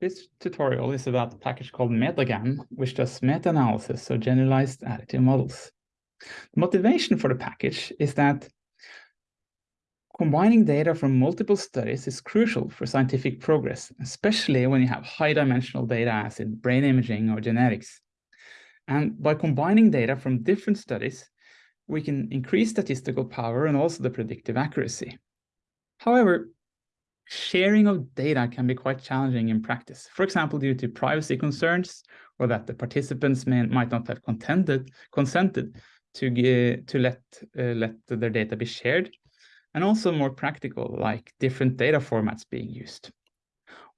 This tutorial is about a package called MetaGAM, which does meta-analysis of generalized additive models. The motivation for the package is that combining data from multiple studies is crucial for scientific progress, especially when you have high-dimensional data as in brain imaging or genetics. And by combining data from different studies, we can increase statistical power and also the predictive accuracy. However, sharing of data can be quite challenging in practice. For example, due to privacy concerns or that the participants may, might not have contented, consented to, get, to let, uh, let their data be shared, and also more practical, like different data formats being used.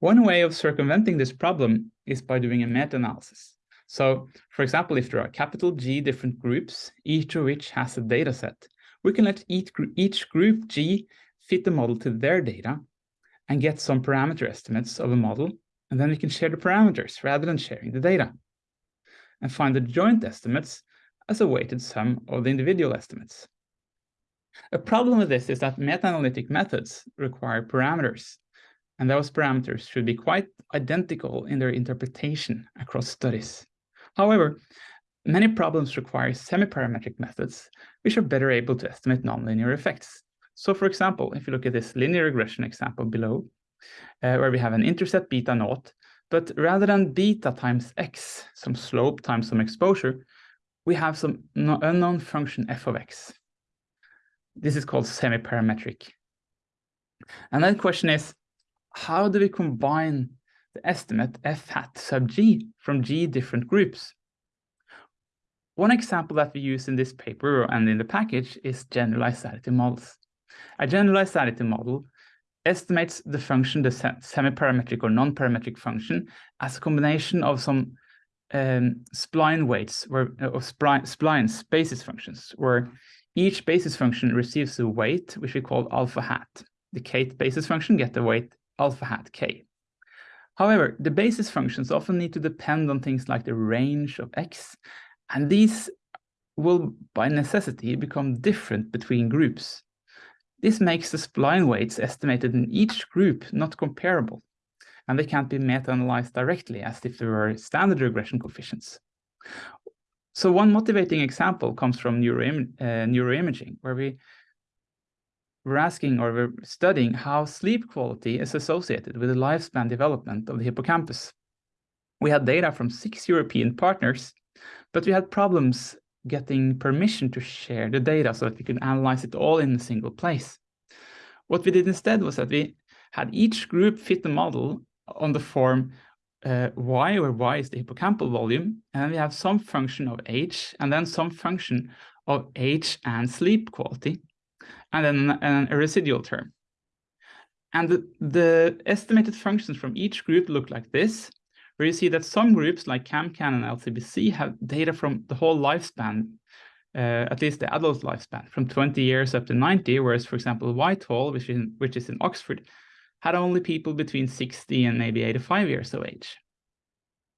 One way of circumventing this problem is by doing a meta-analysis. So, for example, if there are capital G different groups, each of which has a data set, we can let each, each group G fit the model to their data and get some parameter estimates of a model, and then we can share the parameters rather than sharing the data, and find the joint estimates as a weighted sum of the individual estimates. A problem with this is that meta-analytic methods require parameters, and those parameters should be quite identical in their interpretation across studies. However, many problems require semi-parametric methods, which are better able to estimate nonlinear effects, so for example, if you look at this linear regression example below, uh, where we have an intercept beta naught, but rather than beta times x, some slope times some exposure, we have some unknown function f of x. This is called semi-parametric. And then the question is, how do we combine the estimate f hat sub g from g different groups? One example that we use in this paper and in the package is generalized additive models. A generalized additive model estimates the function, the semi-parametric or non-parametric function, as a combination of some um, spline weights where, or spline, splines basis functions, where each basis function receives a weight, which we call alpha hat. The kth basis function get the weight alpha hat k. However, the basis functions often need to depend on things like the range of x, and these will by necessity become different between groups. This makes the spline weights estimated in each group not comparable, and they can't be meta-analyzed directly as if they were standard regression coefficients. So one motivating example comes from neuroim uh, neuroimaging, where we were asking or we're studying how sleep quality is associated with the lifespan development of the hippocampus. We had data from six European partners, but we had problems getting permission to share the data so that we could analyze it all in a single place. What we did instead was that we had each group fit the model on the form uh, y, where y is the hippocampal volume, and we have some function of age, and then some function of age and sleep quality, and then and a residual term. And the, the estimated functions from each group look like this, where you see that some groups like CAMCAN and LCBC have data from the whole lifespan, uh, at least the adult lifespan, from 20 years up to 90, whereas, for example, Whitehall, which is, in, which is in Oxford, had only people between 60 and maybe 85 years of age.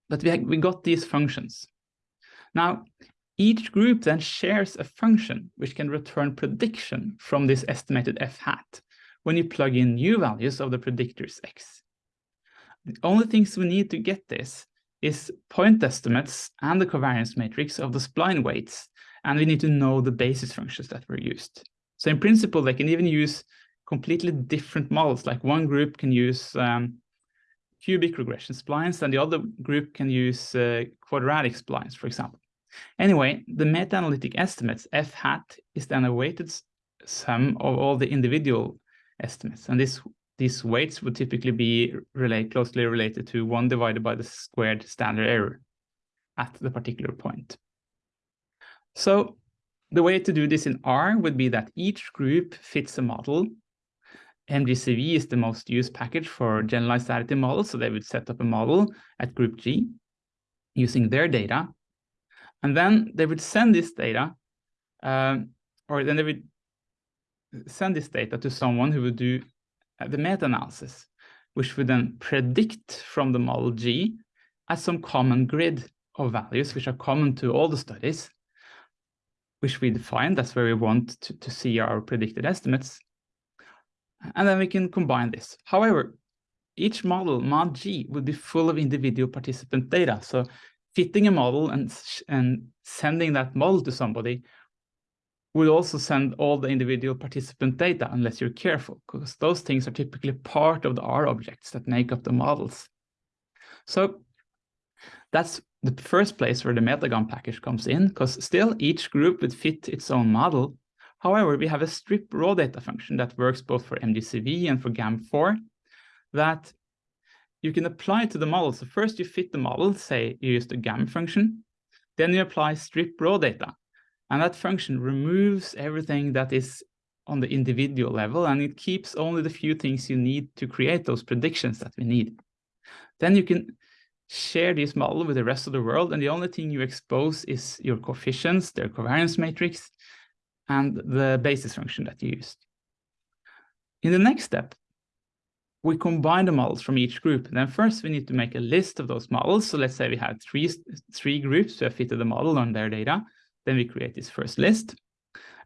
But we, we got these functions. Now, each group then shares a function which can return prediction from this estimated f hat when you plug in new values of the predictors x. The only things we need to get this is point estimates and the covariance matrix of the spline weights, and we need to know the basis functions that were used. So in principle, they can even use completely different models, like one group can use um, cubic regression splines, and the other group can use uh, quadratic splines, for example. Anyway, the meta-analytic estimates, f hat, is then a weighted sum of all the individual estimates, and this these weights would typically be relate, closely related to 1 divided by the squared standard error at the particular point. So the way to do this in R would be that each group fits a model. MGCV is the most used package for generalized additive models, so they would set up a model at group G using their data. And then they would send this data, um, or then they would send this data to someone who would do Uh, the meta-analysis, which would then predict from the model G as some common grid of values, which are common to all the studies, which we define. That's where we want to, to see our predicted estimates. And then we can combine this. However, each model, mod G, would be full of individual participant data. So fitting a model and, and sending that model to somebody will also send all the individual participant data unless you're careful, because those things are typically part of the R objects that make up the models. So that's the first place where the MetaGAM package comes in, because still each group would fit its own model. However, we have a strip raw data function that works both for MGCV and for gamm4 that you can apply to the model. So first you fit the model, say you use the GAM function, then you apply strip raw data. And that function removes everything that is on the individual level, and it keeps only the few things you need to create those predictions that we need. Then you can share this model with the rest of the world, and the only thing you expose is your coefficients, their covariance matrix, and the basis function that you used. In the next step, we combine the models from each group. Then first we need to make a list of those models. So let's say we have three, three groups who have fitted the model on their data. Then we create this first list.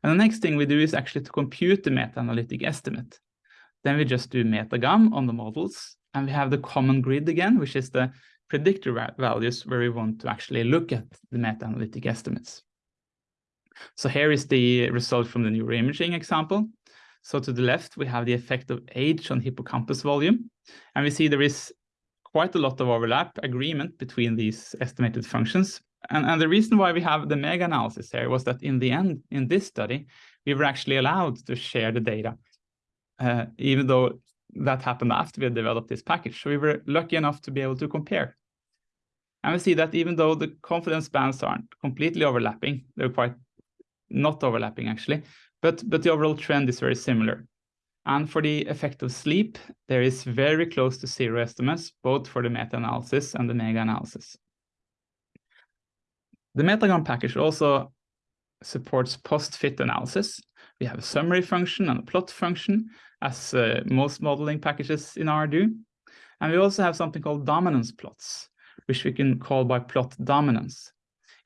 And the next thing we do is actually to compute the meta-analytic estimate. Then we just do metagam on the models. And we have the common grid again, which is the predictor values where we want to actually look at the meta-analytic estimates. So here is the result from the neuroimaging example. So to the left, we have the effect of age on hippocampus volume. And we see there is quite a lot of overlap agreement between these estimated functions. And, and the reason why we have the mega analysis here was that in the end, in this study, we were actually allowed to share the data, uh, even though that happened after we had developed this package. So we were lucky enough to be able to compare. And we see that even though the confidence bands aren't completely overlapping, they're quite not overlapping actually, but, but the overall trend is very similar. And for the effect of sleep, there is very close to zero estimates, both for the meta-analysis and the mega-analysis. The MetaGAM package also supports post-fit analysis. We have a summary function and a plot function, as uh, most modeling packages in R do. And we also have something called dominance plots, which we can call by plot dominance.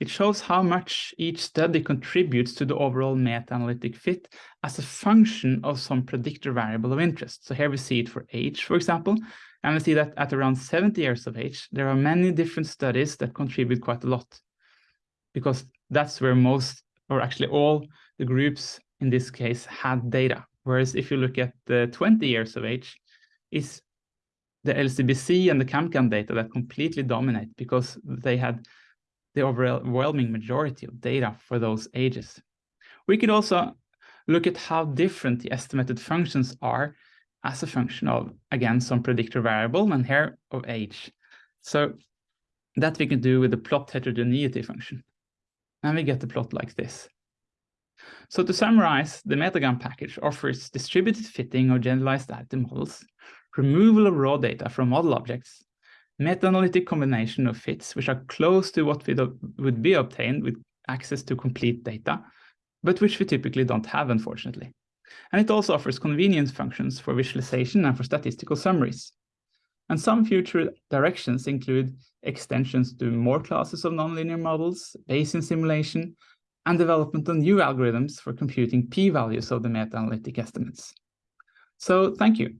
It shows how much each study contributes to the overall meta-analytic fit as a function of some predictor variable of interest. So here we see it for age, for example, and we see that at around 70 years of age, there are many different studies that contribute quite a lot because that's where most, or actually all the groups in this case had data. Whereas if you look at the 20 years of age, it's the LCBC and the CAMCAN data that completely dominate because they had the overwhelming majority of data for those ages. We could also look at how different the estimated functions are as a function of, again, some predictor variable and here of age. So that we can do with the plot heterogeneity function. And we get the plot like this. So to summarize, the MetaGAM package offers distributed fitting of generalized additive models, removal of raw data from model objects, meta-analytic combination of fits, which are close to what would be obtained with access to complete data, but which we typically don't have, unfortunately. And it also offers convenience functions for visualization and for statistical summaries. And some future directions include extensions to more classes of nonlinear models, Bayesian simulation, and development of new algorithms for computing p-values of the meta-analytic estimates. So thank you.